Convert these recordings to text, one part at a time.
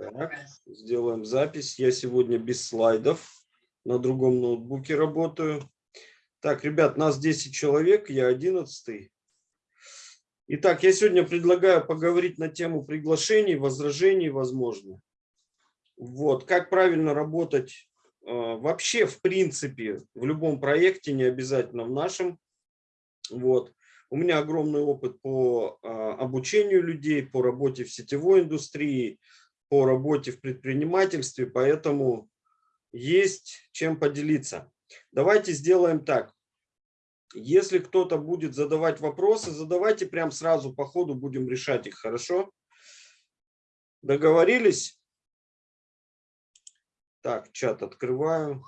Так, сделаем запись. Я сегодня без слайдов. На другом ноутбуке работаю. Так, ребят, нас 10 человек, я 11. Итак, я сегодня предлагаю поговорить на тему приглашений, возражений, возможно. Вот, как правильно работать э, вообще, в принципе, в любом проекте, не обязательно в нашем. Вот. У меня огромный опыт по э, обучению людей, по работе в сетевой индустрии, по работе в предпринимательстве, поэтому есть чем поделиться. Давайте сделаем так. Если кто-то будет задавать вопросы, задавайте прям сразу по ходу, будем решать их, хорошо? Договорились? Так, чат открываю.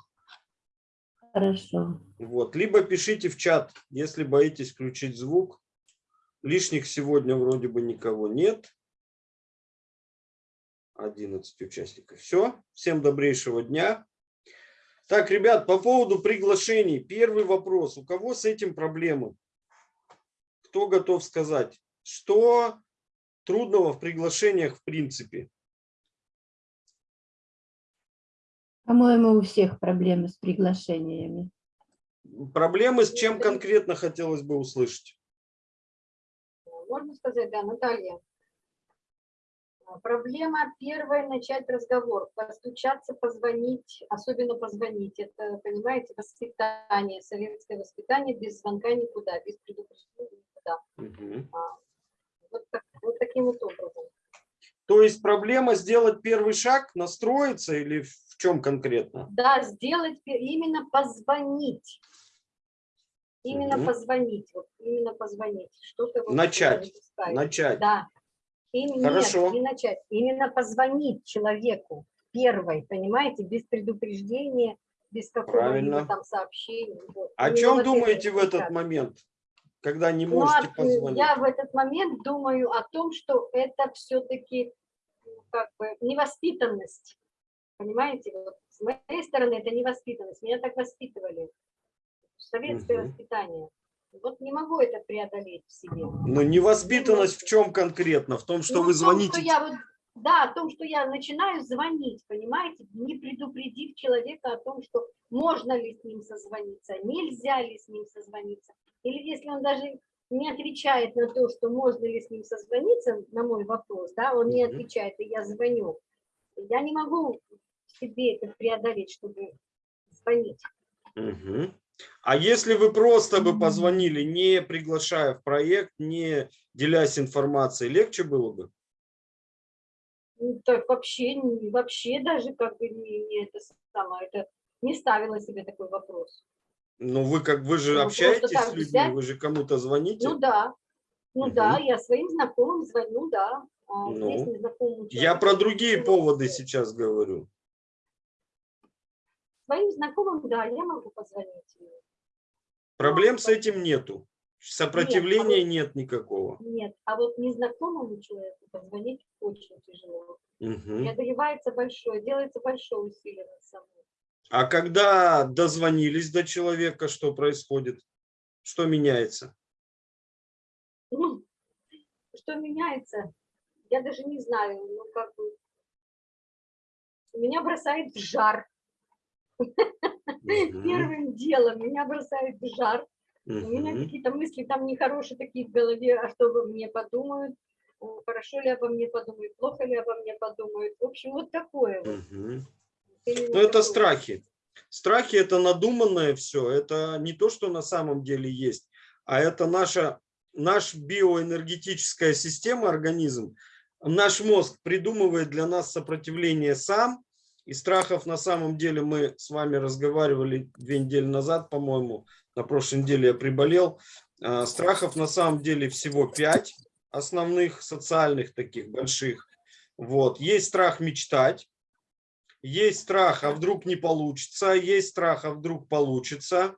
Хорошо. Вот, либо пишите в чат, если боитесь включить звук. Лишних сегодня вроде бы никого нет. 11 участников. Все. Всем добрейшего дня. Так, ребят, по поводу приглашений. Первый вопрос. У кого с этим проблемы? Кто готов сказать? Что трудного в приглашениях в принципе? По-моему, у всех проблемы с приглашениями. Проблемы с чем конкретно хотелось бы услышать? Можно сказать, да, Наталья? Проблема первая – начать разговор, постучаться, позвонить, особенно позвонить. Это, понимаете, воспитание, советское воспитание, без звонка никуда, без предупреждения никуда. Угу. Вот, так, вот таким вот образом. То есть проблема сделать первый шаг, настроиться или в чем конкретно? Да, сделать, именно позвонить. Именно Мгм. позвонить, вот, именно позвонить. Что-то вот Начать. Начать. Да. Именно, Хорошо. Нет, не начать. Именно позвонить человеку первой, понимаете, без предупреждения, без какого-либо там сообщения. Вот. О Именно чем вот думаете в этот момент, когда не Ну, можете а, позвонить? Я в этот момент думаю о том, что это все-таки как бы невоспитанность. Понимаете, вот с моей стороны это невоспитанность. Меня так воспитывали. Советское Мгм. воспитание. Вот не могу это преодолеть в себе. Но невоспитанность в чем конкретно? В том, что Ну, вы в том, звоните? что я вот, да, о том, что я начинаю звонить, понимаете, не предупредив человека о том, что можно ли с ним созвониться, нельзя ли с ним созвониться. Или если он даже не отвечает на то, что можно ли с ним созвониться, на мой вопрос, да, он не отвечает, и я звоню. Я не могу себе это преодолеть, чтобы звонить. Мгм. А если вы просто бы позвонили, не приглашая в проект, не делясь информацией, легче было бы? Ну, так вообще, вообще даже как бы не, не это самое, это не ставила себе такой вопрос. Ну, вы как вы же Ну, общаетесь с людьми, взять. вы же кому-то звоните. Ну да, ну Мгм. да, я своим знакомым звоню, да. А Ну, здесь Я про другие поводы сейчас говорю. Своим знакомым, да, я могу позвонить. Проблем с этим нету. Сопротивления вот- нет никакого. Нет, а вот незнакомому человеку позвонить очень тяжело. Мгм. Преодолевается большое, делается большое усилие над собой. А когда дозвонились до человека, что происходит? Что меняется? Ну, что меняется, я даже не знаю, ну как бы, меня бросает в жар. Первым делом меня бросает в жар. У меня какие-то мысли там нехорошие такие в голове, а что обо мне подумают, хорошо ли обо мне подумают, плохо ли обо мне подумают. В общем, вот такое Ну, это страхи. Страхи – это надуманное все. Это не то, что на самом деле есть, а это наша, наш биоэнергетическая система, организм. Наш мозг придумывает для нас сопротивление сам. И страхов на самом деле мы с вами разговаривали две недели назад, по-моему. На прошлой неделе я приболел. А, Страхов на самом деле всего пять основных социальных таких больших. Вот. Есть страх мечтать. Есть страх, а вдруг не получится. Есть страх, а вдруг получится.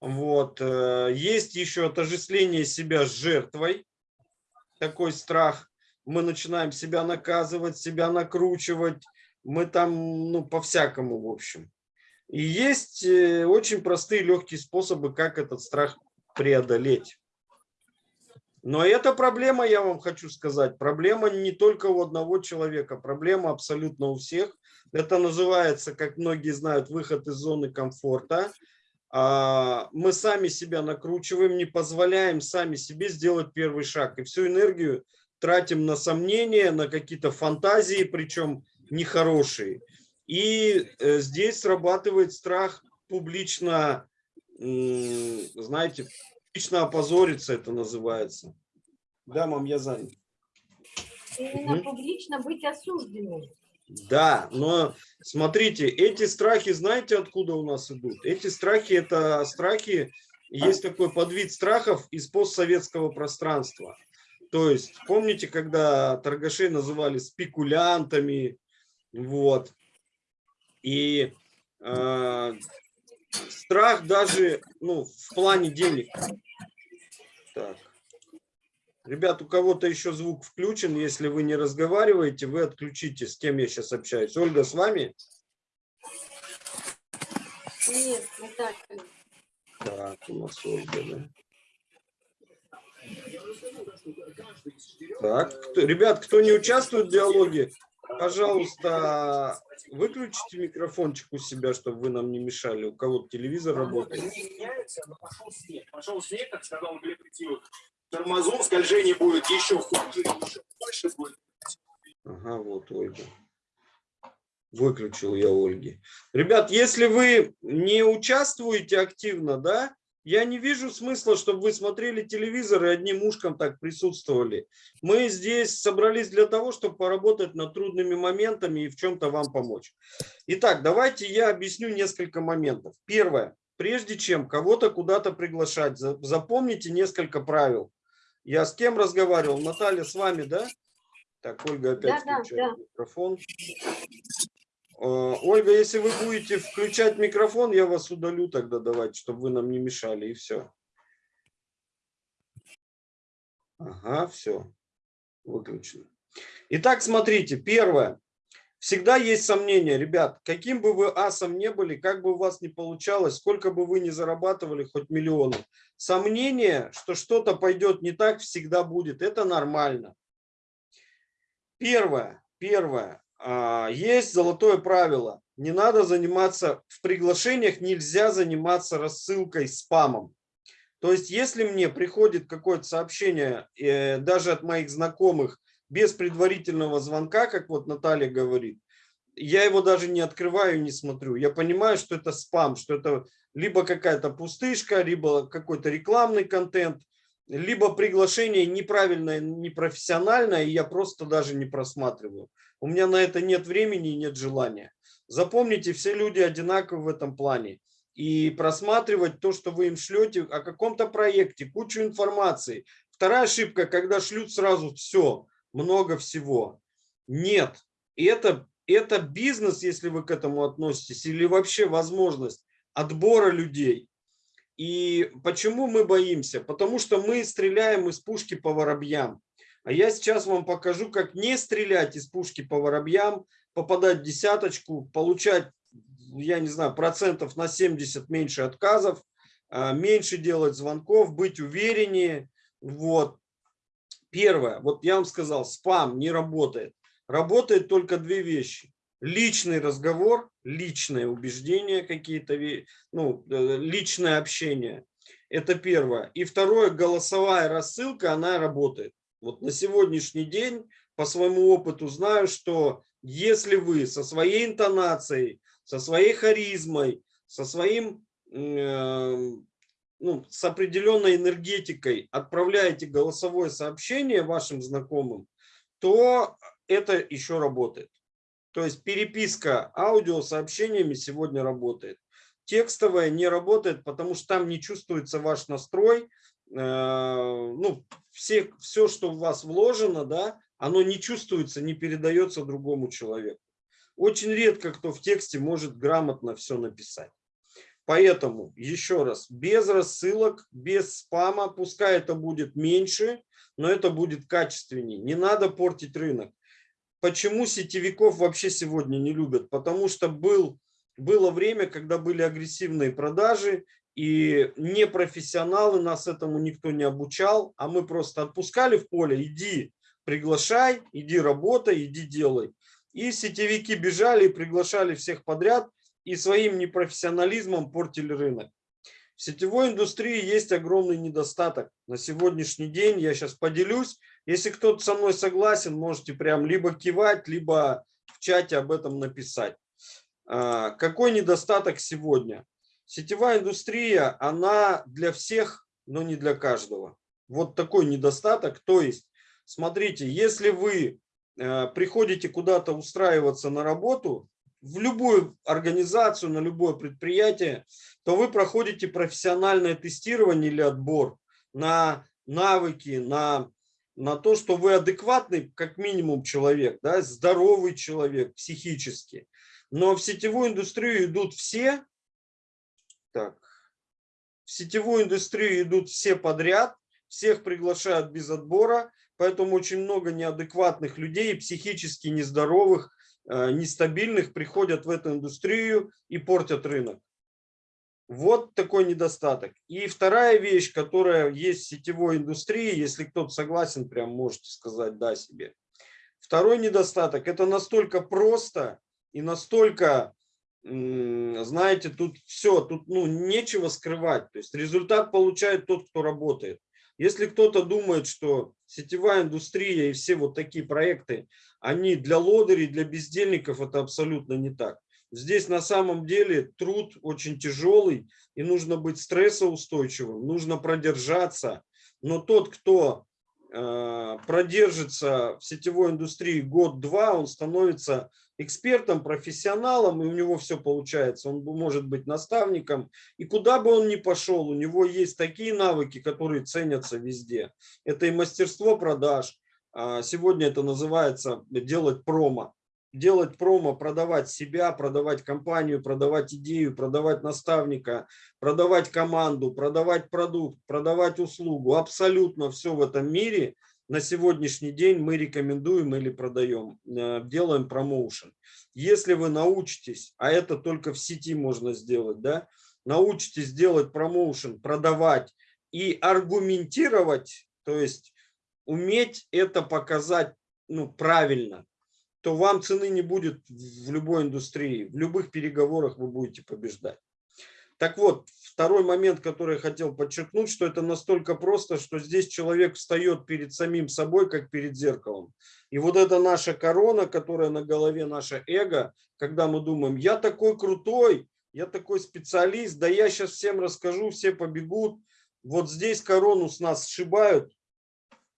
Вот. э, Есть еще отождествление себя с жертвой. Такой страх. Мы начинаем себя наказывать, себя накручивать. Мы там, ну, по-всякому, в общем. И есть э, очень простые, легкие способы, как этот страх преодолеть. Но это проблема, я вам хочу сказать. Проблема не только у одного человека, проблема абсолютно у всех. Это называется, как многие знают, выход из зоны комфорта. А, Мы сами себя накручиваем, не позволяем сами себе сделать первый шаг. И всю энергию тратим на сомнения, на какие-то фантазии, причем нехорошие. И э, здесь срабатывает страх публично, знаете, публично опозориться это называется. Да, мам, я занят. Именно публично быть осужденным. Да, но смотрите, эти страхи, знаете, откуда у нас идут? Эти страхи, это страхи, есть такой подвид страхов из постсоветского пространства. То есть, помните, когда торгашей называли спекулянтами, вот, и э, страх даже, ну, в плане денег. Так. Ребят, у кого-то еще звук включен. Если вы не разговариваете, вы отключите, с кем я сейчас общаюсь. Ольга, с вами? Нет, Наталья. Так, у нас Ольга, да. Так, кто- ребят, кто не участвует в диалоге, пожалуйста, выключите микрофончик у себя, чтобы вы нам не мешали. У кого-то телевизор работает. Не меняется, но пошел снег. Пошел снег, как сказал Глеб Ретивых. Тормозом скольжение будет еще хуже, еще больше будет. Ага, вот Ольга. Выключил я Ольги. Ребят, если вы не участвуете активно, да, я не вижу смысла, чтобы вы смотрели телевизор и одним ушком так присутствовали. Мы здесь собрались для того, чтобы поработать над трудными моментами и в чем-то вам помочь. Итак, давайте я объясню несколько моментов. Первое. Прежде чем кого-то куда-то приглашать, за- запомните несколько правил. Я с кем разговаривал? Наталья, с вами, да? Так, Ольга опять Да, да, включает микрофон. Э, Ольга, если вы будете включать микрофон, я вас удалю тогда давайте, чтобы вы нам не мешали, и все. Ага, все. Выключено. Итак, смотрите, первое. Всегда есть сомнения, ребят, каким бы вы асом не были, как бы у вас не получалось, сколько бы вы ни зарабатывали, хоть миллионы. Сомнение, что что-то пойдет не так, всегда будет. Это нормально. Первое, первое. А, Есть золотое правило. Не надо заниматься, в приглашениях нельзя заниматься рассылкой спамом. То есть, если мне приходит какое-то сообщение, э, даже от моих знакомых, без предварительного звонка, как вот Наталья говорит, я его даже не открываю, не смотрю. Я понимаю, что это спам, что это либо какая-то пустышка, либо какой-то рекламный контент, либо приглашение неправильное, непрофессиональное, и я просто даже не просматриваю. У меня на это нет времени и нет желания. Запомните, все люди одинаковы в этом плане. И просматривать то, что вы им шлете о каком-то проекте, кучу информации. Вторая ошибка, когда шлют сразу все, много всего. Нет, это, это бизнес, если вы к этому относитесь, или вообще возможность отбора людей. И почему мы боимся? Потому что мы стреляем из пушки по воробьям. А я сейчас вам покажу, как не стрелять из пушки по воробьям, попадать в десяточку, получать, я не знаю, процентов на 70 меньше отказов, а, меньше делать звонков, быть увереннее. Вот. Первое, вот я вам сказал, спам не работает. Работает только две вещи. Личный разговор, личное убеждение какие-то, ну, э, личное общение. Это первое. И второе, голосовая рассылка, она работает. Вот на сегодняшний день по своему опыту знаю, что если вы со своей интонацией, со своей харизмой, со своим, э, ну, с определенной энергетикой отправляете голосовое сообщение вашим знакомым, то это еще работает. То есть переписка аудиосообщениями сегодня работает. Текстовая не работает, потому что там не чувствуется ваш настрой. Э, Ну, все, все, что в вас вложено, да, оно не чувствуется, не передается другому человеку. Очень редко кто в тексте может грамотно все написать. Поэтому, еще раз, без рассылок, без спама, пускай это будет меньше, но это будет качественнее. Не надо портить рынок. Почему сетевиков вообще сегодня не любят? Потому что был, было время, когда были агрессивные продажи, И не профессионалы, нас этому никто не обучал, а мы просто отпускали в поле, иди, приглашай, иди работай, иди делай. И сетевики бежали и приглашали всех подряд, и своим непрофессионализмом портили рынок. В сетевой индустрии есть огромный недостаток. На сегодняшний день я сейчас поделюсь. Если кто-то со мной согласен, можете прям либо кивать, либо в чате об этом написать. А, какой недостаток сегодня? Сетевая индустрия, она для всех, но не для каждого. Вот такой недостаток. То есть, смотрите, если вы э, приходите куда-то устраиваться на работу, в любую организацию, на любое предприятие, то вы проходите профессиональное тестирование или отбор на навыки, на, на то, что вы адекватный, как минимум, человек, да, здоровый человек психически. Но в сетевую индустрию идут все, так, в сетевую индустрию идут все подряд, всех приглашают без отбора, поэтому очень много неадекватных людей, психически нездоровых, Э, нестабильных приходят в эту индустрию и портят рынок. Вот такой недостаток. И вторая вещь, которая есть в сетевой индустрии, если кто-то согласен, прям можете сказать «да» себе. Второй недостаток – это настолько просто и настолько, знаете, тут все, тут ну, нечего скрывать. То есть результат получает тот, кто работает. Если кто-то думает, что сетевая индустрия и все вот такие проекты, они для лодырей, для бездельников, это абсолютно не так. Здесь на самом деле труд очень тяжелый, и нужно быть стрессоустойчивым, нужно продержаться. Но тот, кто э, продержится в сетевой индустрии год-два, он становится экспертом, профессионалом, и у него все получается. Он может быть наставником, и куда бы он ни пошел, у него есть такие навыки, которые ценятся везде. Это и мастерство продаж, а, сегодня это называется делать промо. Делать промо, продавать себя, продавать компанию, продавать идею, продавать наставника, продавать команду, продавать продукт, продавать услугу. Абсолютно все в этом мире на сегодняшний день мы рекомендуем или продаем, э, делаем промоушен. Если вы научитесь, а это только в сети можно сделать, да, научитесь делать промоушен, продавать и аргументировать, то есть уметь это показать ну, правильно, то вам цены не будет в любой индустрии. В любых переговорах вы будете побеждать. Так вот, второй момент, который я хотел подчеркнуть, что это настолько просто, что здесь человек встает перед самим собой, как перед зеркалом. И вот это наша корона, которая на голове, наше эго, когда мы думаем, я такой крутой, я такой специалист, да я сейчас всем расскажу, все побегут. Вот здесь корону с нас сшибают,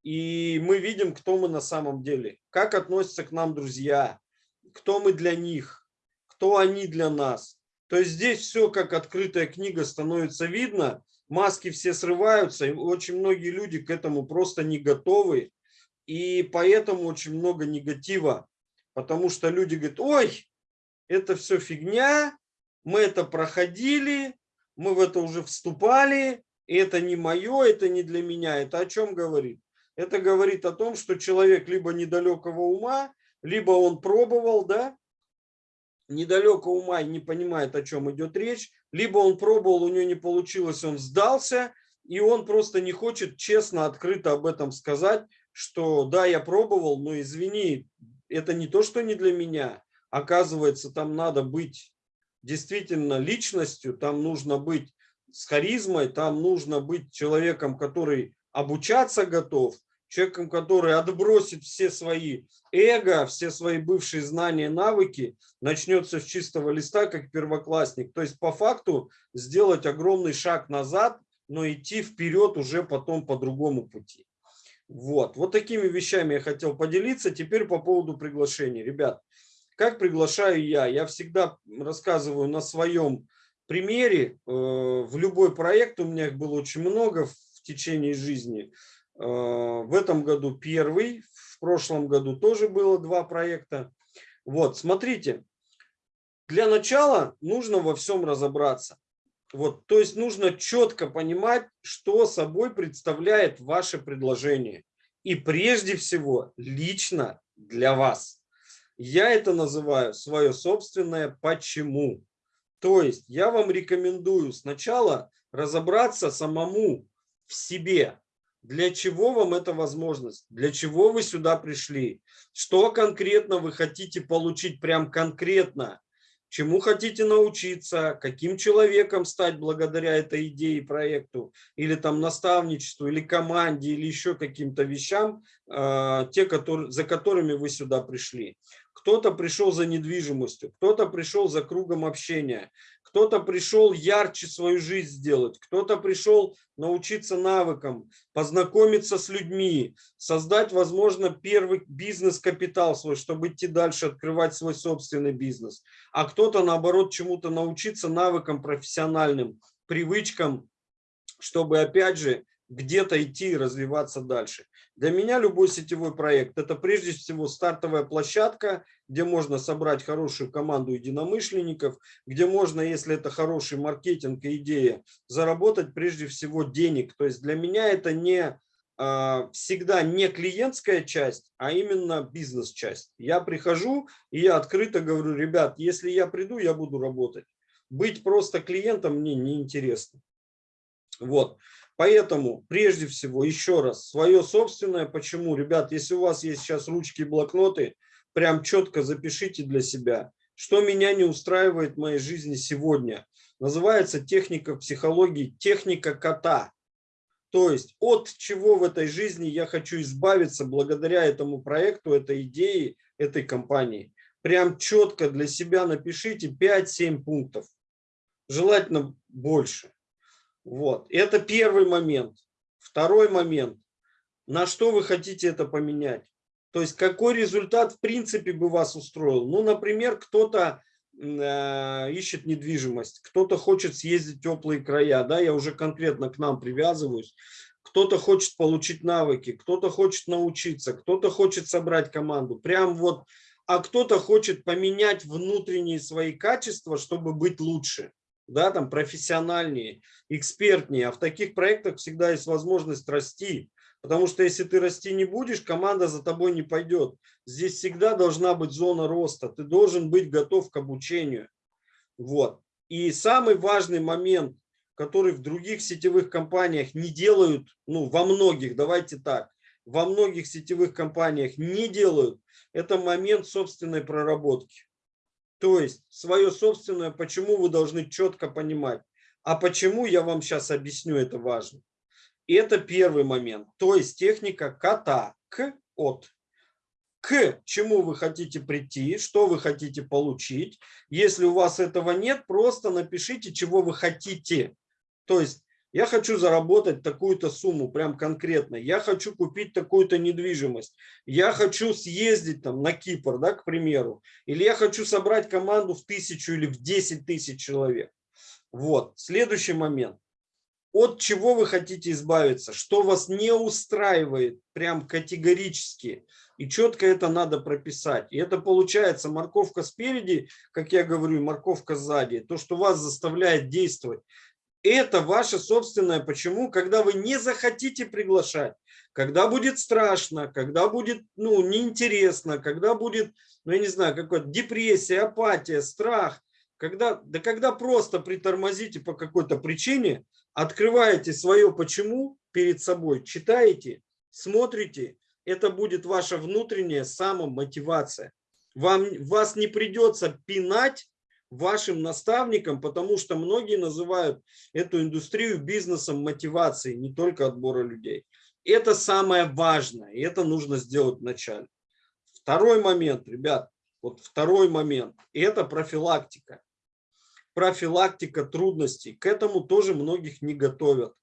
и мы видим, кто мы на самом деле, как относятся к нам друзья, кто мы для них, кто они для нас. То есть здесь все как открытая книга становится видно, маски все срываются, и очень многие люди к этому просто не готовы, и поэтому очень много негатива, потому что люди говорят, ой, это все фигня, мы это проходили, мы в это уже вступали, это не мое, это не для меня. Это о чем говорит? это говорит о том, что человек либо недалекого ума, либо он пробовал, да, недалекого ума и не понимает, о чем идет речь, либо он пробовал, у него не получилось, он сдался, и он просто не хочет честно, открыто об этом сказать, что да, я пробовал, но извини, это не то, что не для меня. Оказывается, там надо быть действительно личностью, там нужно быть с харизмой, там нужно быть человеком, который обучаться готов, человеком, который отбросит все свои эго, все свои бывшие знания, навыки, начнется с чистого листа, как первоклассник. То есть по факту сделать огромный шаг назад, но идти вперед уже потом по другому пути. Вот, вот такими вещами я хотел поделиться. Теперь по поводу приглашений. Ребят, как приглашаю я? Я всегда рассказываю на своем примере. Э, в любой проект, у меня их было очень много в течение жизни. Э, в этом году первый, в прошлом году тоже было два проекта. Вот, смотрите, для начала нужно во всем разобраться. Вот, то есть нужно четко понимать, что собой представляет ваше предложение. И прежде всего лично для вас. Я это называю свое собственное «почему». То есть я вам рекомендую сначала разобраться самому в себе. Для чего вам эта возможность? Для чего вы сюда пришли? Что конкретно вы хотите получить, прям конкретно? Чему хотите научиться? Каким человеком стать благодаря этой идее, проекту? Или там наставничеству, или команде, или еще каким-то вещам, э, те, которые, за которыми вы сюда пришли. Кто-то пришел за недвижимостью, кто-то пришел за кругом общения, кто-то пришел ярче свою жизнь сделать, кто-то пришел научиться навыкам, познакомиться с людьми, создать, возможно, первый бизнес-капитал свой, чтобы идти дальше, открывать свой собственный бизнес. А кто-то, наоборот, чему-то научиться навыкам профессиональным, привычкам, чтобы, опять же, где-то идти и развиваться дальше. Для меня любой сетевой проект – это прежде всего стартовая площадка, где можно собрать хорошую команду единомышленников, где можно, если это хороший маркетинг и идея, заработать прежде всего денег. То есть для меня это не а, всегда не клиентская часть, а именно бизнес-часть. Я прихожу и я открыто говорю, ребят, если я приду, я буду работать. Быть просто клиентом мне неинтересно. Вот. Поэтому, прежде всего, еще раз, свое собственное. Почему? Ребят, если у вас есть сейчас ручки и блокноты, прям четко запишите для себя, что меня не устраивает в моей жизни сегодня. Называется техника психологии техника кота. То есть от чего в этой жизни я хочу избавиться благодаря этому проекту, этой идее, этой компании. Прям четко для себя напишите 5-7 пунктов. Желательно больше. Вот. Это первый момент. Второй момент. На что вы хотите это поменять? То есть какой результат в принципе бы вас устроил? Ну, например, кто-то э, ищет недвижимость, кто-то хочет съездить в теплые края, да, я уже конкретно к нам привязываюсь. Кто-то хочет получить навыки, кто-то хочет научиться, кто-то хочет собрать команду. Прям вот, а кто-то хочет поменять внутренние свои качества, чтобы быть лучше да, там профессиональнее, экспертнее. А в таких проектах всегда есть возможность расти. Потому что если ты расти не будешь, команда за тобой не пойдет. Здесь всегда должна быть зона роста. Ты должен быть готов к обучению. Вот. И самый важный момент, который в других сетевых компаниях не делают, ну, во многих, давайте так, во многих сетевых компаниях не делают, это момент собственной проработки. То есть свое собственное, почему вы должны четко понимать. А почему, я вам сейчас объясню, это важно. Это первый момент. То есть техника кота к от. К чему вы хотите прийти, что вы хотите получить. Если у вас этого нет, просто напишите, чего вы хотите. То есть я хочу заработать такую-то сумму, прям конкретно. Я хочу купить такую-то недвижимость. Я хочу съездить там на Кипр, да, к примеру. Или я хочу собрать команду в тысячу или в 10 тысяч человек. Вот, следующий момент. От чего вы хотите избавиться? Что вас не устраивает прям категорически? И четко это надо прописать. И это получается морковка спереди, как я говорю, морковка сзади. То, что вас заставляет действовать это ваше собственное почему, когда вы не захотите приглашать, когда будет страшно, когда будет ну, неинтересно, когда будет, ну я не знаю, какая-то депрессия, апатия, страх, когда, да когда просто притормозите по какой-то причине, открываете свое почему перед собой, читаете, смотрите, это будет ваша внутренняя самомотивация. Вам, вас не придется пинать вашим наставником, потому что многие называют эту индустрию бизнесом мотивации, не только отбора людей. Это самое важное, и это нужно сделать вначале. Второй момент, ребят, вот второй момент, это профилактика. Профилактика трудностей. К этому тоже многих не готовят.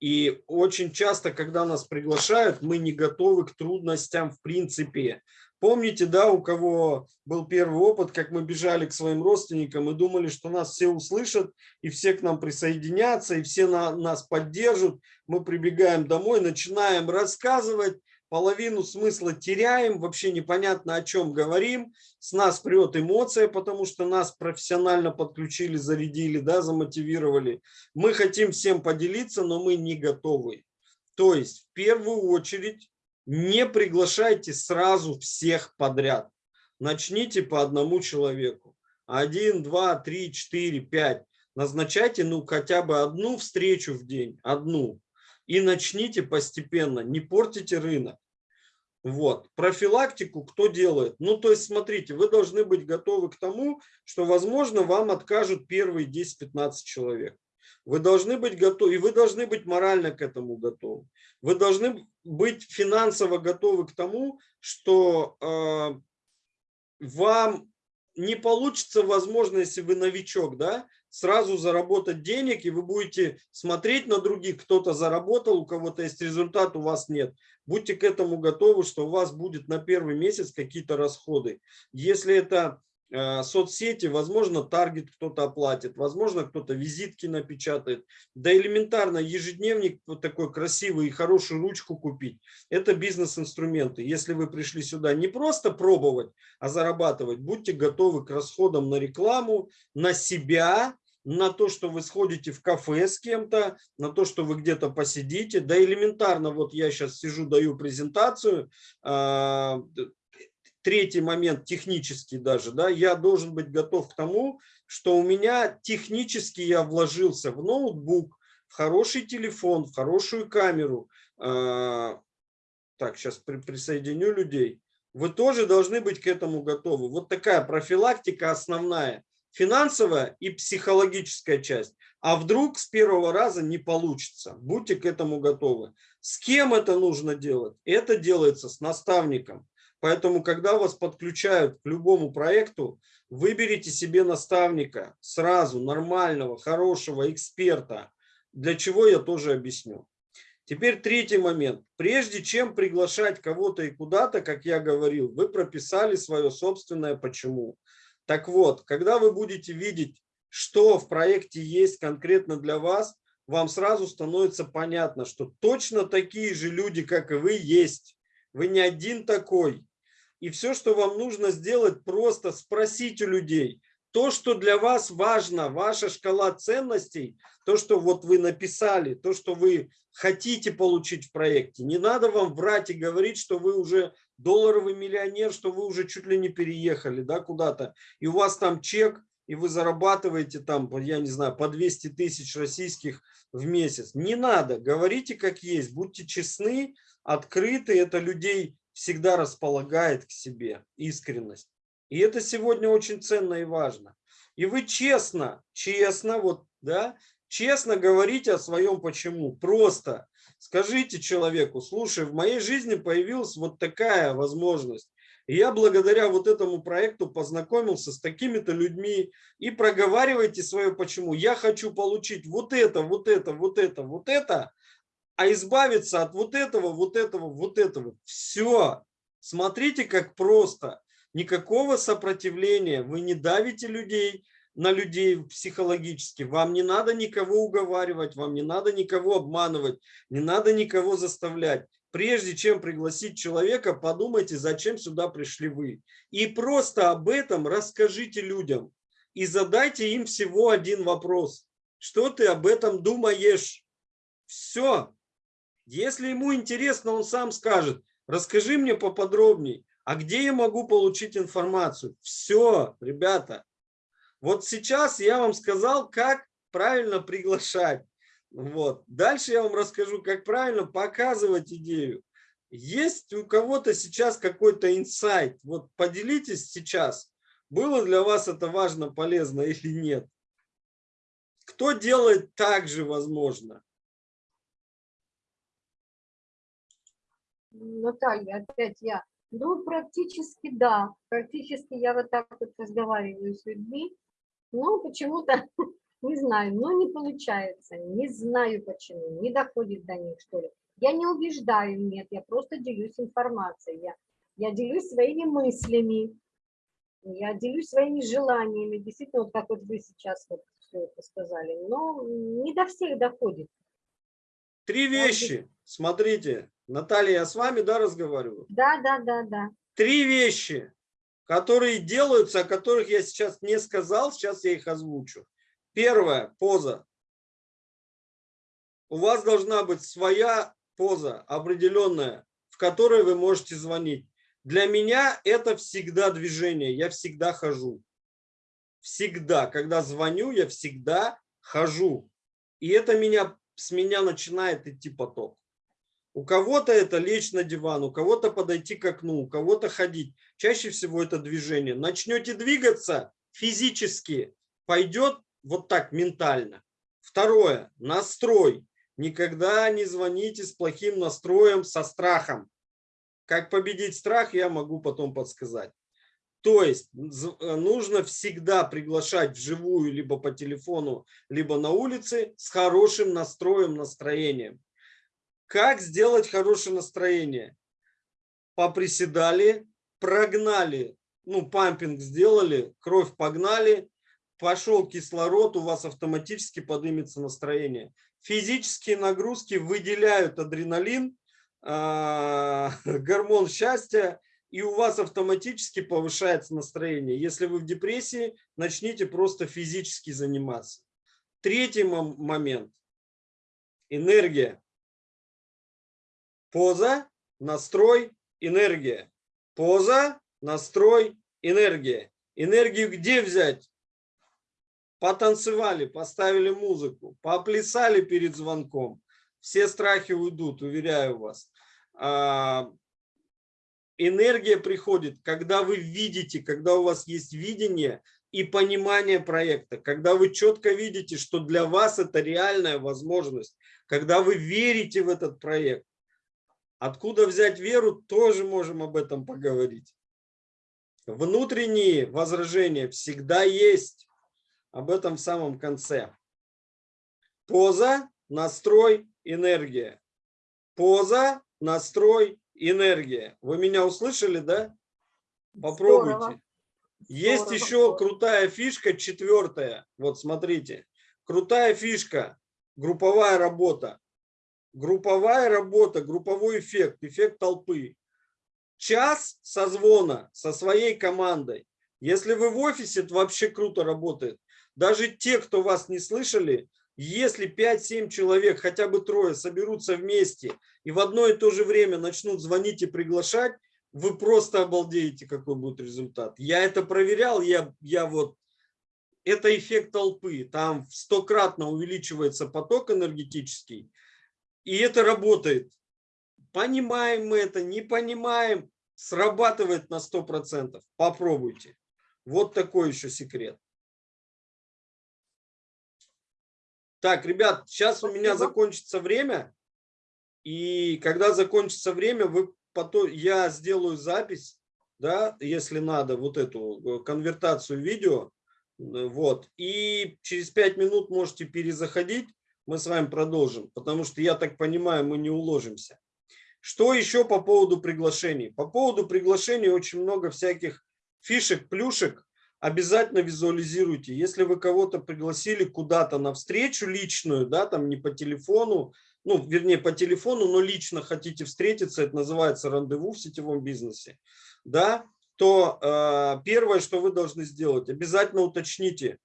И очень часто, когда нас приглашают, мы не готовы к трудностям в принципе. Помните, да, у кого был первый опыт, как мы бежали к своим родственникам и думали, что нас все услышат, и все к нам присоединятся, и все на, нас поддержат. Мы прибегаем домой, начинаем рассказывать, половину смысла теряем, вообще непонятно о чем говорим, с нас прет эмоция, потому что нас профессионально подключили, зарядили, да, замотивировали. Мы хотим всем поделиться, но мы не готовы. То есть в первую очередь не приглашайте сразу всех подряд. Начните по одному человеку. один, два, три, четыре, пять. Назначайте ну хотя бы одну встречу в день, одну. И начните постепенно, не портите рынок. Вот. Профилактику кто делает? Ну, то есть, смотрите, вы должны быть готовы к тому, что, возможно, вам откажут первые 10-15 человек. Вы должны быть готовы, и вы должны быть морально к этому готовы. Вы должны быть финансово готовы к тому, что э, вам не получится, возможно, если вы новичок, да, сразу заработать денег, и вы будете смотреть на других, кто-то заработал, у кого-то есть результат, у вас нет. Будьте к этому готовы, что у вас будет на первый месяц какие-то расходы. Если это соцсети, возможно, таргет кто-то оплатит, возможно, кто-то визитки напечатает. Да элементарно ежедневник вот такой красивый и хорошую ручку купить. Это бизнес-инструменты. Если вы пришли сюда не просто пробовать, а зарабатывать, будьте готовы к расходам на рекламу, на себя, на то, что вы сходите в кафе с кем-то, на то, что вы где-то посидите. Да элементарно, вот я сейчас сижу, даю презентацию, а, третий момент, технический даже, да, я должен быть готов к тому, что у меня технически я вложился в ноутбук, в хороший телефон, в хорошую камеру. А, так, сейчас присоединю людей. Вы тоже должны быть к этому готовы. Вот такая профилактика основная. Финансовая и психологическая часть. А вдруг с первого раза не получится. Будьте к этому готовы. С кем это нужно делать? Это делается с наставником. Поэтому, когда вас подключают к любому проекту, выберите себе наставника сразу, нормального, хорошего эксперта, для чего я тоже объясню. Теперь третий момент. Прежде чем приглашать кого-то и куда-то, как я говорил, вы прописали свое собственное почему. Так вот, когда вы будете видеть, что в проекте есть конкретно для вас, вам сразу становится понятно, что точно такие же люди, как и вы, есть. Вы не один такой. И все, что вам нужно сделать, просто спросить у людей. То, что для вас важно, ваша шкала ценностей, то, что вот вы написали, то, что вы хотите получить в проекте. Не надо вам врать и говорить, что вы уже долларовый миллионер, что вы уже чуть ли не переехали да, куда-то. И у вас там чек, и вы зарабатываете там, я не знаю, по 200 тысяч российских в месяц. Не надо, говорите как есть, будьте честны, открыты, это людей всегда располагает к себе искренность. И это сегодня очень ценно и важно. И вы честно, честно, вот, да, честно говорите о своем почему. Просто скажите человеку, слушай, в моей жизни появилась вот такая возможность. И я благодаря вот этому проекту познакомился с такими-то людьми и проговаривайте свое почему. Я хочу получить вот это, вот это, вот это, вот это, а избавиться от вот этого, вот этого, вот этого. Все. Смотрите, как просто. Никакого сопротивления. Вы не давите людей на людей психологически. Вам не надо никого уговаривать, вам не надо никого обманывать, не надо никого заставлять. Прежде чем пригласить человека, подумайте, зачем сюда пришли вы. И просто об этом расскажите людям. И задайте им всего один вопрос. Что ты об этом думаешь? Все. Если ему интересно, он сам скажет, расскажи мне поподробнее, а где я могу получить информацию? Все, ребята. Вот сейчас я вам сказал, как правильно приглашать. Вот. Дальше я вам расскажу, как правильно показывать идею. Есть у кого-то сейчас какой-то инсайт. Вот поделитесь сейчас, было для вас это важно, полезно или нет. Кто делает так же, возможно? Наталья, опять я. Ну, практически да. Практически я вот так вот разговариваю с людьми. Но почему-то, не знаю, но не получается. Не знаю почему. Не доходит до них, что ли. Я не убеждаю, нет. Я просто делюсь информацией. Я, я делюсь своими мыслями. Я делюсь своими желаниями. Действительно, вот как вот вы сейчас вот все это сказали. Но не до всех доходит. Три вещи. Смотрите, Наталья, я с вами, да, разговариваю? Да, да, да, да. Три вещи, которые делаются, о которых я сейчас не сказал, сейчас я их озвучу. Первая поза. У вас должна быть своя поза, определенная, в которой вы можете звонить. Для меня это всегда движение, я всегда хожу. Всегда. Когда звоню, я всегда хожу. И это меня, с меня начинает идти поток. У кого-то это лечь на диван, у кого-то подойти к окну, у кого-то ходить. Чаще всего это движение. Начнете двигаться физически, пойдет вот так ментально. Второе. Настрой. Никогда не звоните с плохим настроем, со страхом. Как победить страх, я могу потом подсказать. То есть э, нужно всегда приглашать вживую, либо по телефону, либо на улице с хорошим настроем, настроением. Как сделать хорошее настроение? Поприседали, прогнали, ну, пампинг сделали, кровь погнали, пошел кислород, у вас автоматически поднимется настроение. Физические нагрузки выделяют адреналин, а, гормон счастья, и у вас автоматически повышается настроение. Если вы в депрессии, начните просто физически заниматься. Третий момент. Энергия. Поза, настрой, энергия. Поза, настрой, энергия. Энергию где взять? Потанцевали, поставили музыку, поплясали перед звонком. Все страхи уйдут, уверяю вас. А, энергия приходит, когда вы видите, когда у вас есть видение и понимание проекта, когда вы четко видите, что для вас это реальная возможность, когда вы верите в этот проект. Откуда взять веру, тоже можем об этом поговорить. Внутренние возражения всегда есть. Об этом в самом конце. Поза, настрой, энергия. Поза, настрой, энергия. Вы меня услышали, да? Попробуйте. Здорово. Есть Здорово. еще крутая фишка, четвертая. Вот смотрите. Крутая фишка. Групповая работа групповая работа, групповой эффект, эффект толпы. Час созвона со своей командой. Если вы в офисе, это вообще круто работает. Даже те, кто вас не слышали, если 5-7 человек, хотя бы трое, соберутся вместе и в одно и то же время начнут звонить и приглашать, вы просто обалдеете, какой будет результат. Я это проверял, я, я вот... Это эффект толпы. Там стократно увеличивается поток энергетический. И это работает. Понимаем мы это, не понимаем, срабатывает на 100%. Попробуйте. Вот такой еще секрет. Так, ребят, сейчас у меня закончится время. И когда закончится время, вы потом, я сделаю запись, да, если надо, вот эту э, конвертацию видео. Вот. И через 5 минут можете перезаходить мы с вами продолжим, потому что, я так понимаю, мы не уложимся. Что еще по поводу приглашений? По поводу приглашений очень много всяких фишек, плюшек. Обязательно визуализируйте. Если вы кого-то пригласили куда-то на встречу личную, да, там не по телефону, ну, вернее, по телефону, но лично хотите встретиться, это называется рандеву в сетевом бизнесе, да, то э, первое, что вы должны сделать, обязательно уточните,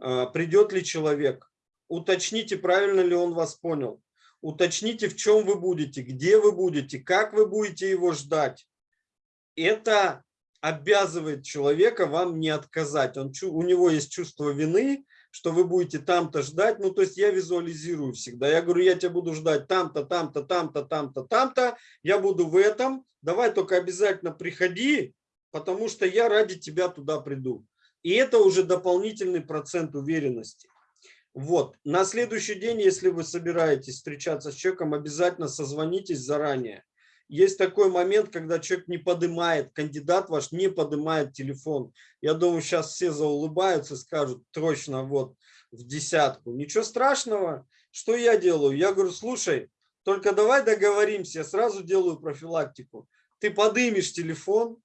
э, придет ли человек, уточните, правильно ли он вас понял. Уточните, в чем вы будете, где вы будете, как вы будете его ждать. Это обязывает человека вам не отказать. Он, у него есть чувство вины, что вы будете там-то ждать. Ну, то есть я визуализирую всегда. Я говорю, я тебя буду ждать там-то, там-то, там-то, там-то, там-то. Я буду в этом. Давай только обязательно приходи, потому что я ради тебя туда приду. И это уже дополнительный процент уверенности. Вот. На следующий день, если вы собираетесь встречаться с человеком, обязательно созвонитесь заранее. Есть такой момент, когда человек не поднимает, кандидат ваш не поднимает телефон. Я думаю, сейчас все заулыбаются и скажут, точно, вот, в десятку. Ничего страшного. Что я делаю? Я говорю, слушай, только давай договоримся, я сразу делаю профилактику. Ты подымешь телефон,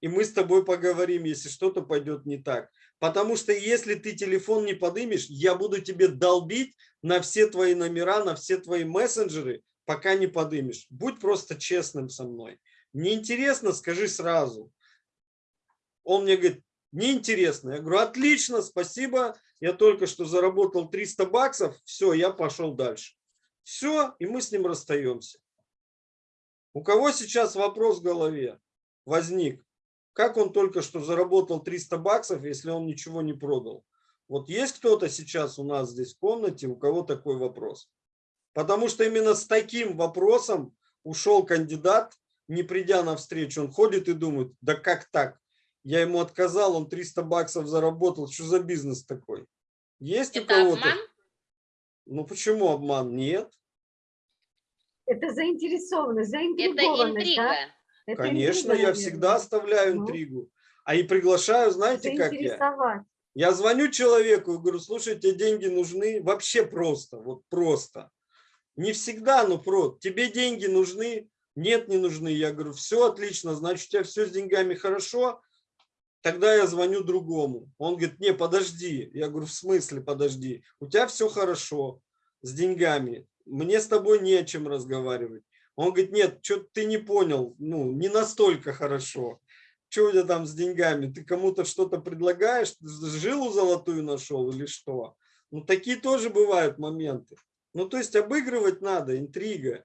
и мы с тобой поговорим, если что-то пойдет не так. Потому что если ты телефон не подымешь, я буду тебе долбить на все твои номера, на все твои мессенджеры, пока не подымешь. Будь просто честным со мной. Неинтересно, скажи сразу. Он мне говорит, неинтересно. Я говорю, отлично, спасибо. Я только что заработал 300 баксов. Все, я пошел дальше. Все, и мы с ним расстаемся. У кого сейчас вопрос в голове возник? Как он только что заработал 300 баксов, если он ничего не продал? Вот есть кто-то сейчас у нас здесь в комнате, у кого такой вопрос? Потому что именно с таким вопросом ушел кандидат, не придя на встречу. Он ходит и думает, да как так? Я ему отказал, он 300 баксов заработал. Что за бизнес такой? Есть у Это кого-то? обман? Ну почему обман? Нет. Это заинтересованность, Это заинтригованность, интрига. да? Это Конечно, интрига, я всегда оставляю Ну. интригу. А и приглашаю, знаете, как я? Я звоню человеку и говорю, слушай, тебе деньги нужны? Вообще просто, вот просто. Не всегда, но про. Тебе деньги нужны? Нет, не нужны. Я говорю, все отлично, значит, у тебя все с деньгами хорошо. Тогда я звоню другому. Он говорит, не, подожди. Я говорю, в смысле подожди? У тебя все хорошо с деньгами. Мне с тобой не о чем разговаривать. Он говорит, нет, что ты не понял, ну, не настолько хорошо. Что у тебя там с деньгами? Ты кому-то что-то предлагаешь? Жилу золотую нашел или что? Ну, такие тоже бывают моменты. Ну, то есть обыгрывать надо, интрига.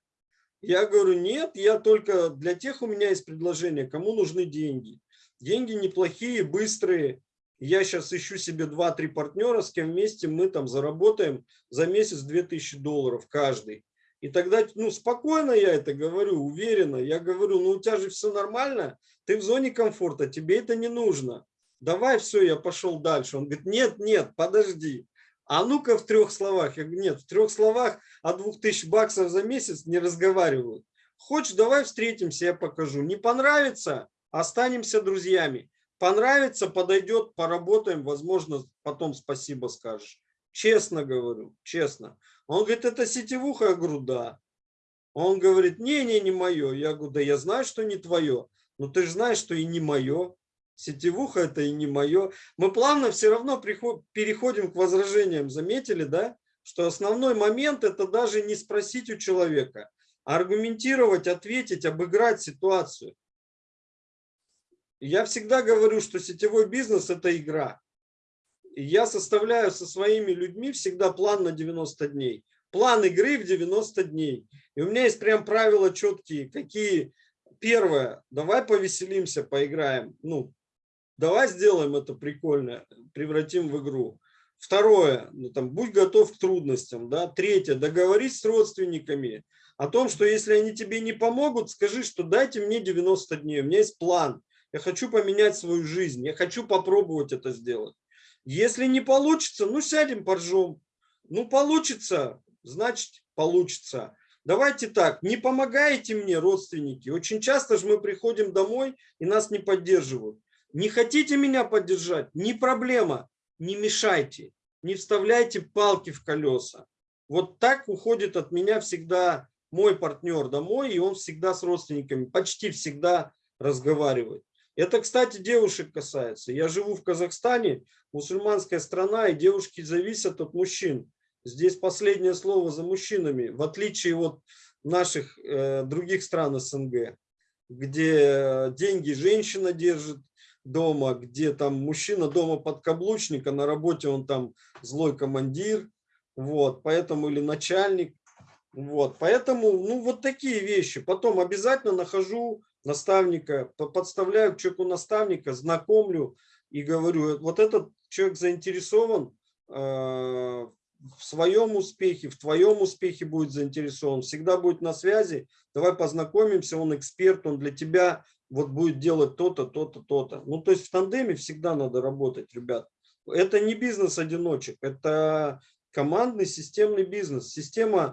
Я говорю, нет, я только для тех у меня есть предложение, кому нужны деньги. Деньги неплохие, быстрые. Я сейчас ищу себе 2-3 партнера, с кем вместе мы там заработаем за месяц 2000 долларов каждый. И тогда, ну, спокойно я это говорю, уверенно. Я говорю, ну, у тебя же все нормально, ты в зоне комфорта, тебе это не нужно. Давай, все, я пошел дальше. Он говорит, нет, нет, подожди. А ну-ка в трех словах. Я говорю, нет, в трех словах о 2000 баксов за месяц не разговаривают. Хочешь, давай встретимся, я покажу. Не понравится, останемся друзьями. Понравится, подойдет, поработаем, возможно, потом спасибо скажешь. Честно говорю, честно. Он говорит, это сетевуха? Я говорю, да. Он говорит, не-не, не мое. Я говорю, да я знаю, что не твое. Но ты же знаешь, что и не мое. Сетевуха это и не мое. Мы плавно все равно переходим к возражениям. Заметили, да? Что основной момент это даже не спросить у человека, а аргументировать, ответить, обыграть ситуацию. Я всегда говорю, что сетевой бизнес это игра. Я составляю со своими людьми всегда план на 90 дней. План игры в 90 дней. И у меня есть прям правила четкие, какие. Первое, давай повеселимся, поиграем. Ну, давай сделаем это прикольно, превратим в игру. Второе, ну, там, будь готов к трудностям. Да? Третье, договорись с родственниками о том, что если они тебе не помогут, скажи, что дайте мне 90 дней, у меня есть план. Я хочу поменять свою жизнь, я хочу попробовать это сделать. Если не получится, ну сядем поржем. Ну получится, значит получится. Давайте так, не помогаете мне, родственники. Очень часто же мы приходим домой и нас не поддерживают. Не хотите меня поддержать? Не проблема, не мешайте, не вставляйте палки в колеса. Вот так уходит от меня всегда мой партнер домой, и он всегда с родственниками, почти всегда разговаривает. Это, кстати, девушек касается. Я живу в Казахстане, мусульманская страна, и девушки зависят от мужчин. Здесь последнее слово за мужчинами, в отличие от наших э, других стран СНГ, где деньги женщина держит дома, где там мужчина дома подкаблучник, а на работе он там злой командир, вот, поэтому или начальник, вот, поэтому, ну, вот такие вещи. Потом обязательно нахожу наставника, по- подставляю к человеку наставника, знакомлю и говорю, вот этот человек заинтересован э, в своем успехе, в твоем успехе будет заинтересован, всегда будет на связи, давай познакомимся, он эксперт, он для тебя вот будет делать то-то, то-то, то-то. Ну, то есть в тандеме всегда надо работать, ребят. Это не бизнес одиночек, это командный системный бизнес. Система